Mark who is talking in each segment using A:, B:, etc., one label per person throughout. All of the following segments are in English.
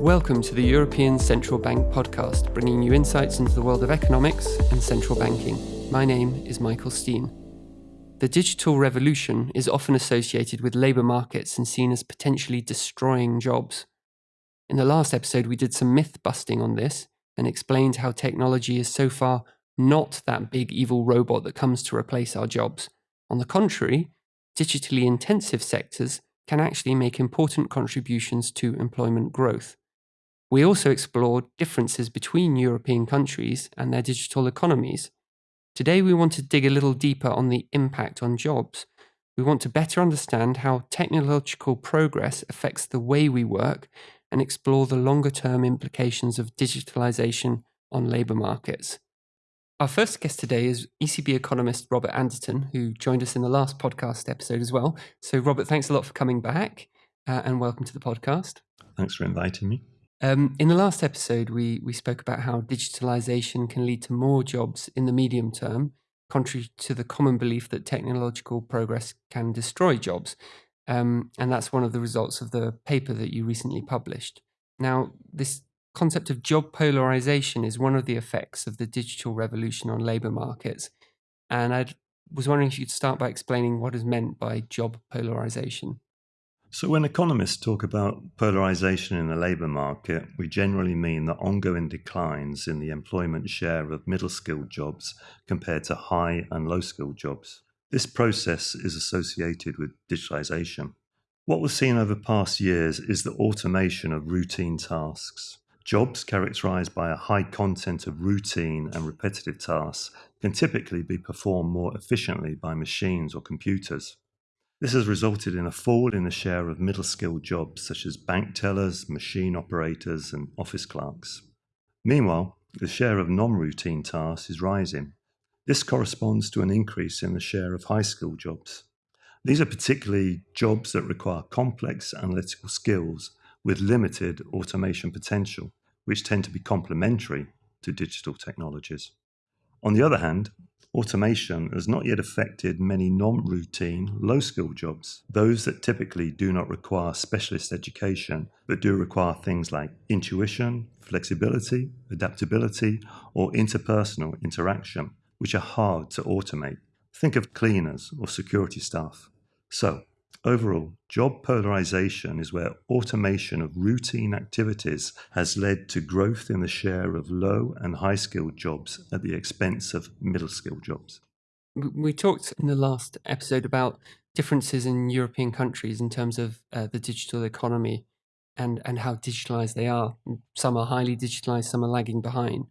A: Welcome to the European Central Bank podcast, bringing you insights into the world of economics and central banking. My name is Michael Steen. The digital revolution is often associated with labour markets and seen as potentially destroying jobs. In the last episode, we did some myth busting on this and explained how technology is so far not that big evil robot that comes to replace our jobs. On the contrary, digitally intensive sectors can actually make important contributions to employment growth. We also explored differences between European countries and their digital economies. Today, we want to dig a little deeper on the impact on jobs. We want to better understand how technological progress affects the way we work and explore the longer term implications of digitalization on labour markets. Our first guest today is ECB economist Robert Anderton, who joined us in the last podcast episode as well. So, Robert, thanks a lot for coming back uh, and welcome to the podcast.
B: Thanks for inviting me.
A: Um, in the last episode, we, we spoke about how digitalization can lead to more jobs in the medium term, contrary to the common belief that technological progress can destroy jobs. Um, and that's one of the results of the paper that you recently published. Now, this concept of job polarization is one of the effects of the digital revolution on labor markets. And I was wondering if you'd start by explaining what is meant by job polarization.
B: So, when economists talk about polarization in the labour market, we generally mean the ongoing declines in the employment share of middle skilled jobs compared to high and low skilled jobs. This process is associated with digitalisation. What we've seen over past years is the automation of routine tasks. Jobs characterized by a high content of routine and repetitive tasks can typically be performed more efficiently by machines or computers. This has resulted in a fall in the share of middle skilled jobs such as bank tellers, machine operators, and office clerks. Meanwhile, the share of non routine tasks is rising. This corresponds to an increase in the share of high skilled jobs. These are particularly jobs that require complex analytical skills with limited automation potential, which tend to be complementary to digital technologies. On the other hand, automation has not yet affected many non routine, low skill jobs, those that typically do not require specialist education, but do require things like intuition, flexibility, adaptability, or interpersonal interaction, which are hard to automate. Think of cleaners or security staff. So, Overall, job polarization is where automation of routine activities has led to growth in the share of low and high skilled jobs at the expense of middle skilled jobs.
A: We talked in the last episode about differences in European countries in terms of uh, the digital economy and, and how digitalized they are. Some are highly digitalized, some are lagging behind.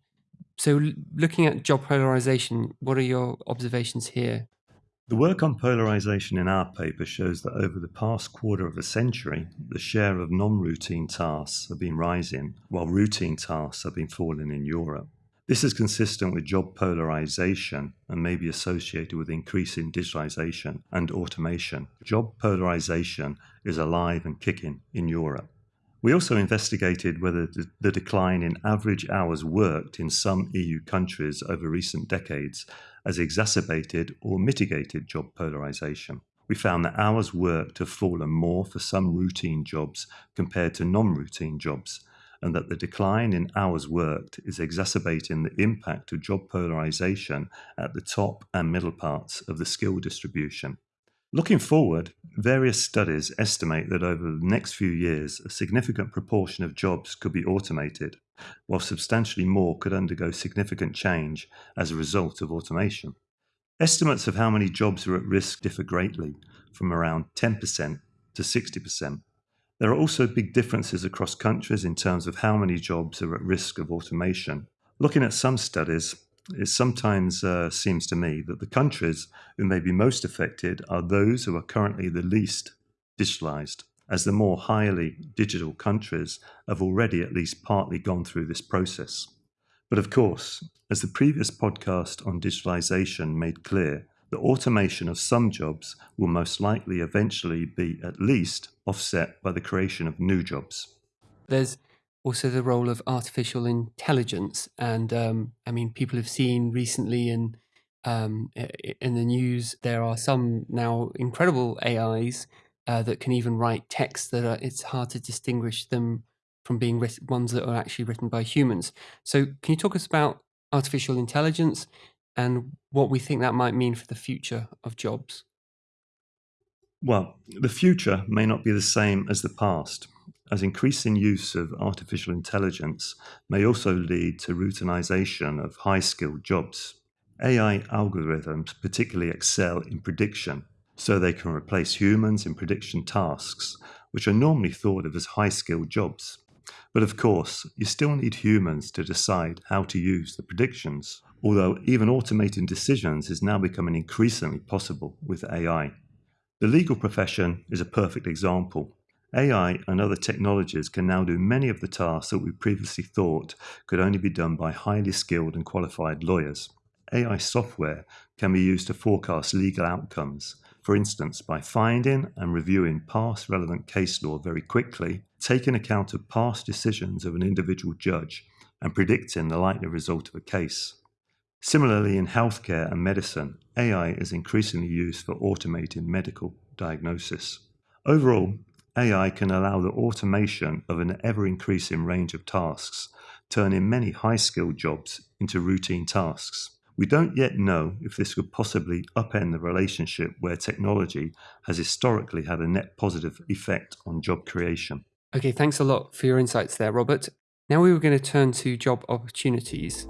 A: So, looking at job polarization, what are your observations here?
B: The work on polarization in our paper shows that over the past quarter of a century, the share of non routine tasks have been rising, while routine tasks have been falling in Europe. This is consistent with job polarization and may be associated with increasing digitalization and automation. Job polarization is alive and kicking in Europe. We also investigated whether the decline in average hours worked in some EU countries over recent decades has exacerbated or mitigated job polarisation. We found that hours worked have fallen more for some routine jobs compared to non routine jobs, and that the decline in hours worked is exacerbating the impact of job polarisation at the top and middle parts of the skill distribution. Looking forward, various studies estimate that over the next few years, a significant proportion of jobs could be automated, while substantially more could undergo significant change as a result of automation. Estimates of how many jobs are at risk differ greatly, from around 10% to 60%. There are also big differences across countries in terms of how many jobs are at risk of automation. Looking at some studies, it sometimes uh, seems to me that the countries who may be most affected are those who are currently the least digitalized, as the more highly digital countries have already at least partly gone through this process. But of course, as the previous podcast on digitalization made clear, the automation of some jobs will most likely eventually be at least offset by the creation of new jobs.
A: There's also the role of artificial intelligence. And um, I mean, people have seen recently in um, in the news there are some now incredible AIs uh, that can even write text that are, it's hard to distinguish them from being ones that are actually written by humans. So, can you talk us about artificial intelligence and what we think that might mean for the future of jobs?
B: Well, the future may not be the same as the past, as increasing use of artificial intelligence may also lead to routinization of high skilled jobs. AI algorithms particularly excel in prediction, so they can replace humans in prediction tasks, which are normally thought of as high skilled jobs. But of course, you still need humans to decide how to use the predictions, although even automating decisions is now becoming increasingly possible with AI. The legal profession is a perfect example. AI and other technologies can now do many of the tasks that we previously thought could only be done by highly skilled and qualified lawyers. AI software can be used to forecast legal outcomes, for instance, by finding and reviewing past relevant case law very quickly, taking account of past decisions of an individual judge, and predicting the likely result of a case. Similarly, in healthcare and medicine, AI is increasingly used for automating medical diagnosis. Overall, AI can allow the automation of an ever increasing range of tasks, turning many high skilled jobs into routine tasks. We don't yet know if this could possibly upend the relationship where technology has historically had a net positive effect on job creation.
A: Okay, thanks a lot for your insights there, Robert. Now we were going to turn to job opportunities.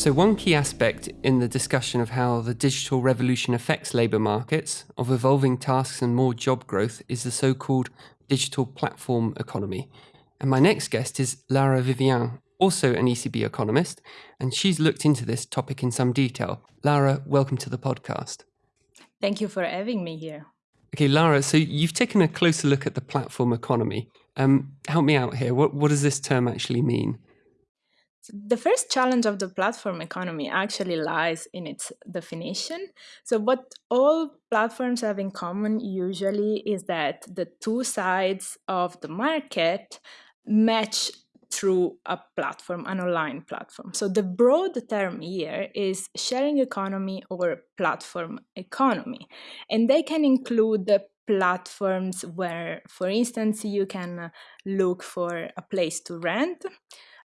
A: So, one key aspect in the discussion of how the digital revolution affects labour markets, of evolving tasks and more job growth, is the so called digital platform economy. And my next guest is Lara Vivian, also an ECB economist, and she's looked into this topic in some detail. Lara, welcome to the podcast.
C: Thank you for having me here.
A: Okay, Lara, so you've taken a closer look at the platform economy. Um, help me out here. What, what does this term actually mean?
C: The first challenge of the platform economy actually lies in its definition. So, what all platforms have in common usually is that the two sides of the market match through a platform, an online platform. So, the broad term here is sharing economy or platform economy. And they can include the platforms where, for instance, you can uh, look for a place to rent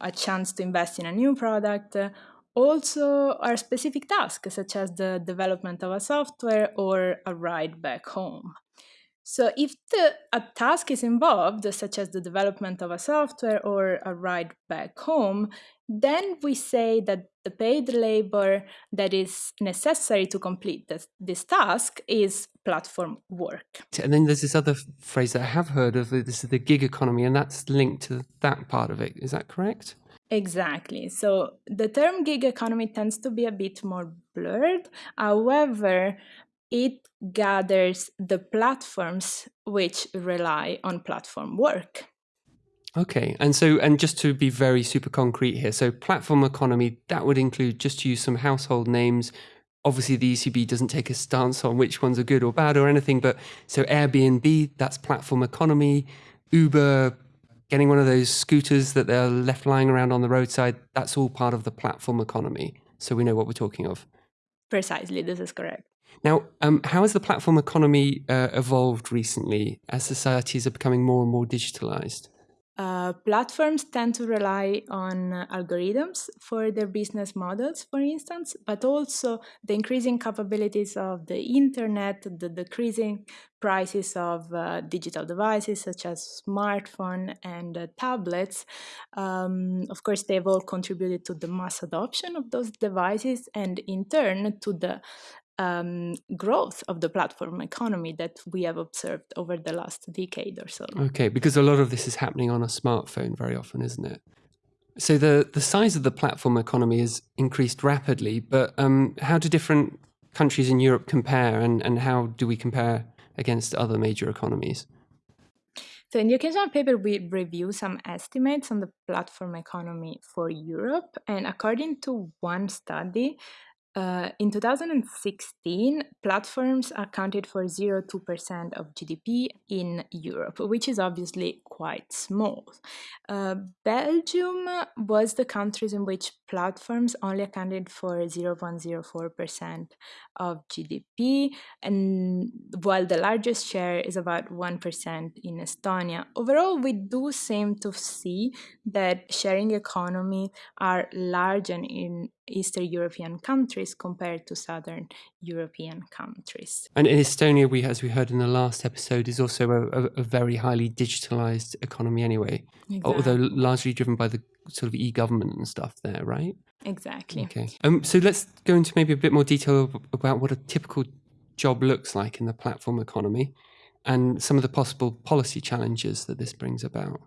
C: a chance to invest in a new product, uh, also are specific tasks such as the development of a software or a ride back home. So, if the, a task is involved, such as the development of a software or a ride back home, then we say that the paid labor that is necessary to complete this, this task is platform work.
A: And then there's this other phrase that I have heard of uh, this is the gig economy, and that's linked to that part of it. Is that correct?
C: Exactly. So the term gig economy tends to be a bit more blurred. However, it gathers the platforms which rely on platform work.
A: Okay, and so and just to be very super concrete here, so platform economy that would include just to use some household names. Obviously, the ECB doesn't take a stance on which ones are good or bad or anything, but so Airbnb that's platform economy, Uber, getting one of those scooters that they're left lying around on the roadside. That's all part of the platform economy. So we know what we're talking of.
C: Precisely, this is correct.
A: Now, um, how has the platform economy uh, evolved recently as societies are becoming more and more digitalized?
C: Uh, platforms tend to rely on uh, algorithms for their business models, for instance, but also the increasing capabilities of the internet, the decreasing prices of uh, digital devices such as smartphone and uh, tablets. Um, of course, they've all contributed to the mass adoption of those devices and, in turn, to the um, growth of the platform economy that we have observed over the last decade or so.
A: Okay, because a lot of this is happening on a smartphone very often, isn't it? So the the size of the platform economy has increased rapidly, but um, how do different countries in Europe compare, and, and how do we compare against other major economies?
C: So in the occasional paper, we review some estimates on the platform economy for Europe, and according to one study, Uh, in 2016, platforms accounted for 0.2% of GDP in Europe, which is obviously quite small. Uh, Belgium was the countries in which platforms only accounted for 0.04% of GDP, and while the largest share is about 1% in Estonia. Overall, we do seem to see that sharing economy are large in Eastern European countries compared to Southern European countries.
A: And in Estonia, we, as we heard in the last episode, is also a, a, a very highly digitalized economy anyway, exactly. although largely driven by the sort of e-government and stuff there, right?
C: Exactly.
A: Okay. Um, so let's go into maybe a bit more detail about what a typical job looks like in the platform economy and some of the possible policy challenges that this brings about.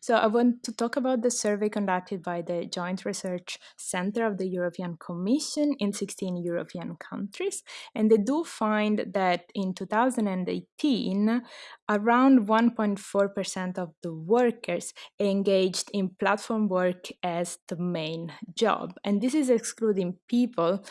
C: So I want to talk about the survey conducted by the Joint Research Center of the European Commission in 16 European countries. And they do find that in 2018, around 1.4% of the workers engaged in platform work as the main job. And this is excluding people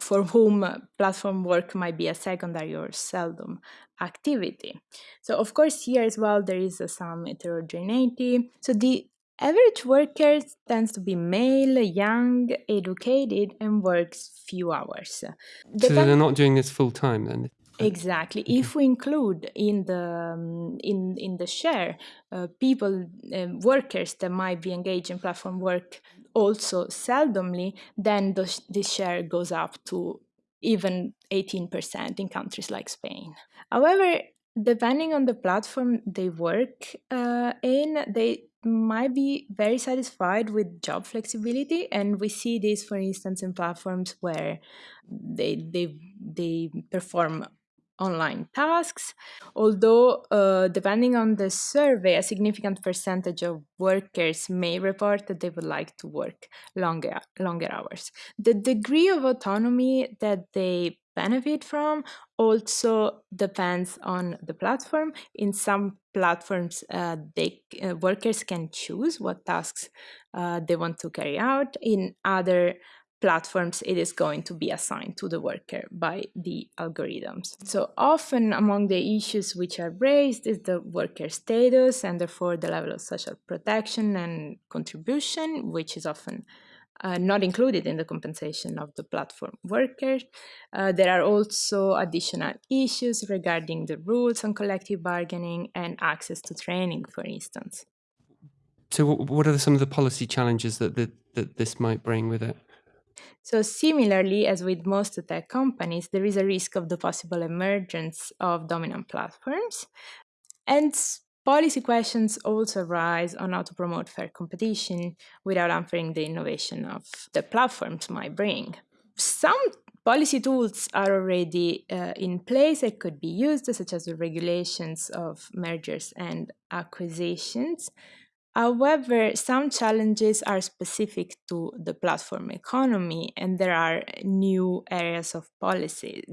C: for whom platform work might be a secondary or seldom activity. So of course here as well there is some heterogeneity. So the average worker tends to be male, young, educated, and works few hours.
A: The so they're not doing this full time then.
C: Exactly. Okay. If we include in the um, in in the share uh, people uh, workers that might be engaged in platform work also seldomly, then the, this share goes up to even 18% in countries like Spain. However, depending on the platform they work uh, in, they might be very satisfied with job flexibility and we see this for instance in platforms where they they they perform online tasks, although uh, depending on the survey, a significant percentage of workers may report that they would like to work longer, longer hours. The degree of autonomy that they benefit from also depends on the platform. In some platforms, uh, they, uh, workers can choose what tasks uh, they want to carry out. In other platforms it is going to be assigned to the worker by the algorithms. So often among the issues which are raised is the worker status and therefore the level of social protection and contribution, which is often uh, not included in the compensation of the platform workers. Uh, there are also additional issues regarding the rules on collective bargaining and access to training, for instance.
A: So what are some of the policy challenges that, that, that this might bring with it?
C: So similarly, as with most tech companies, there is a risk of the possible emergence of dominant platforms. And policy questions also arise on how to promote fair competition without hampering the innovation of the platforms might bring. Some policy tools are already uh, in place that could be used, such as the regulations of mergers and acquisitions, However, some challenges are specific to the platform economy, and there are new areas of policy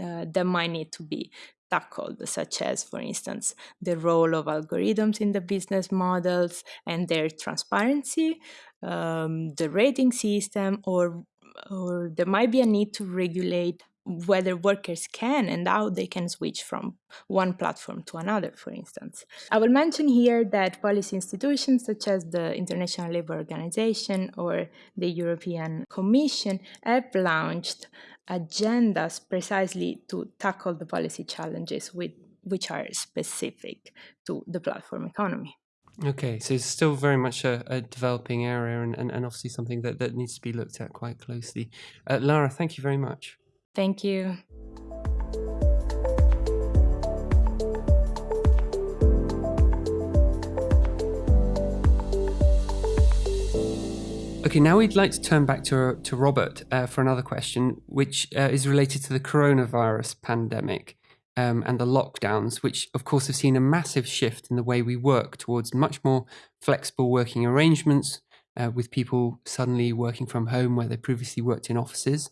C: uh, that might need to be tackled, such as, for instance, the role of algorithms in the business models and their transparency, um, the rating system, or, or there might be a need to regulate whether workers can and how they can switch from one platform to another, for instance. I will mention here that policy institutions such as the International Labour Organization or the European Commission have launched agendas precisely to tackle the policy challenges with, which are specific to the platform economy.
A: Okay, so it's still very much a, a developing area and, and, and, obviously something that, that needs to be looked at quite closely. Uh, Lara, thank you very much.
C: Thank you.
A: Okay, now we'd like to turn back to, to Robert uh, for another question, which uh, is related to the coronavirus pandemic um, and the lockdowns, which of course have seen a massive shift in the way we work towards much more flexible working arrangements, uh, with people suddenly working from home where they previously worked in offices.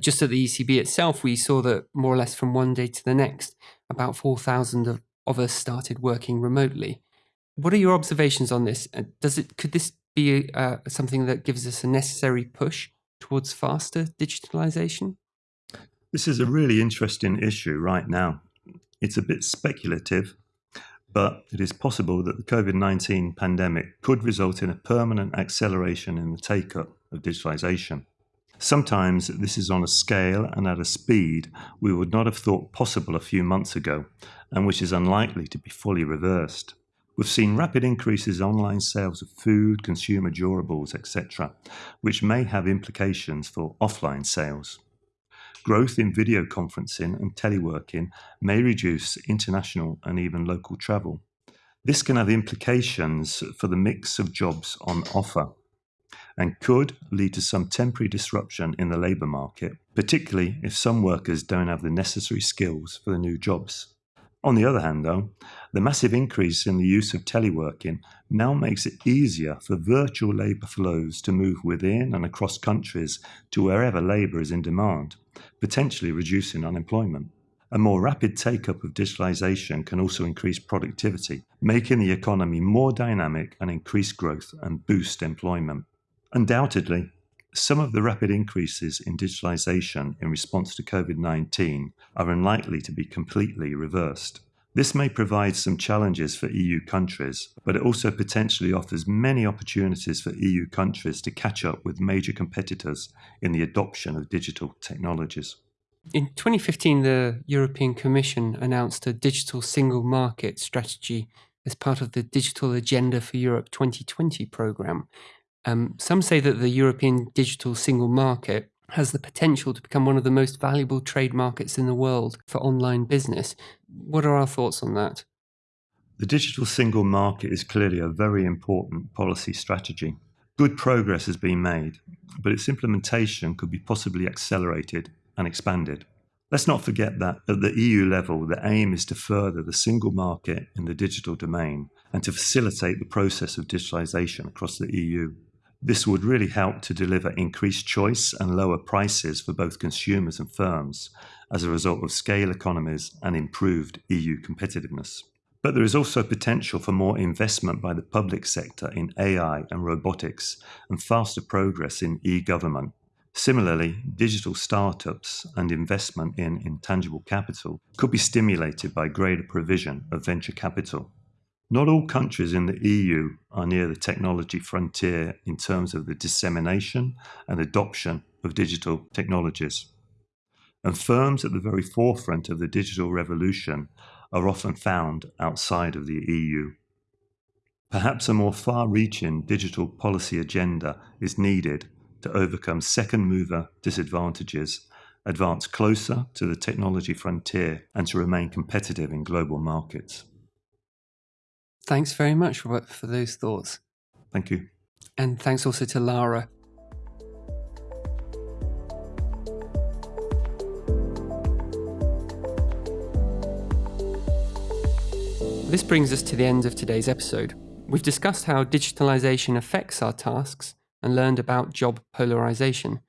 A: Just at the ECB itself, we saw that more or less from one day to the next, about 4,000 of, of us started working remotely. What are your observations on this? Does it could this be uh, something that gives us a necessary push towards faster digitalization?
B: This is a really interesting issue right now. It's a bit speculative, but it is possible that the COVID 19 pandemic could result in a permanent acceleration in the take up of digitalization. Sometimes this is on a scale and at a speed we would not have thought possible a few months ago, and which is unlikely to be fully reversed. We've seen rapid increases in online sales of food, consumer durables, etc., which may have implications for offline sales. Growth in video conferencing and teleworking may reduce international and even local travel. This can have implications for the mix of jobs on offer and could lead to some temporary disruption in the labour market, particularly if some workers don't have the necessary skills for the new jobs. On the other hand, though, the massive increase in the use of teleworking now makes it easier for virtual labour flows to move within and across countries to wherever labour is in demand, potentially reducing unemployment. A more rapid take up of digitalisation can also increase productivity, making the economy more dynamic and increase growth and boost employment. Undoubtedly, some of the rapid increases in digitalization in response to COVID 19 are unlikely to be completely reversed. This may provide some challenges for EU countries, but it also potentially offers many opportunities for EU countries to catch up with major competitors in the adoption of digital technologies.
A: In 2015, the European Commission announced a digital single market strategy as part of the Digital Agenda for Europe 2020 programme, um, some say that the European digital single market has the potential to become one of the most valuable trade markets in the world for online business. What are our thoughts on that?
B: The digital single market is clearly a very important policy strategy. Good progress has been made, but its implementation could be possibly accelerated and expanded. Let's not forget that at the EU level, the aim is to further the single market in the digital domain and to facilitate the process of digitalisation across the EU. This would really help to deliver increased choice and lower prices for both consumers and firms as a result of scale economies and improved EU competitiveness. But there is also potential for more investment by the public sector in AI and robotics and faster progress in e government. Similarly, digital startups and investment in intangible capital could be stimulated by greater provision of venture capital. Not all countries in the EU are near the technology frontier in terms of the dissemination and adoption of digital technologies. And firms at the very forefront of the digital revolution are often found outside of the EU. Perhaps a more far reaching digital policy agenda is needed to overcome second mover disadvantages, advance closer to the technology frontier, and to remain competitive in global markets.
A: Thanks very much, Robert, for those thoughts.
B: Thank you.
A: And thanks also to Lara. This brings us to the end of today's episode. We've discussed how digitalization affects our tasks and learned about job polarization.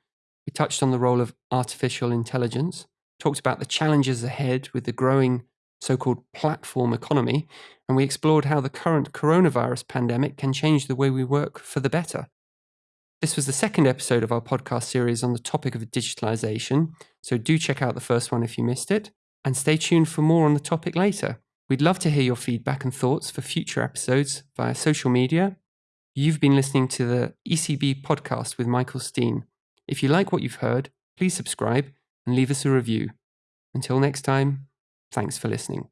A: We touched on the role of artificial intelligence, talked about the challenges ahead with the growing so called platform economy, and we explored how the current coronavirus pandemic can change the way we work for the better. This was the second episode of our podcast series on the topic of digitalization, so do check out the first one if you missed it, and stay tuned for more on the topic later. We'd love to hear your feedback and thoughts for future episodes via social media. You've been listening to the ECB podcast with Michael Steen. If you like what you've heard, please subscribe and leave us a review. Until next time, Thanks for listening.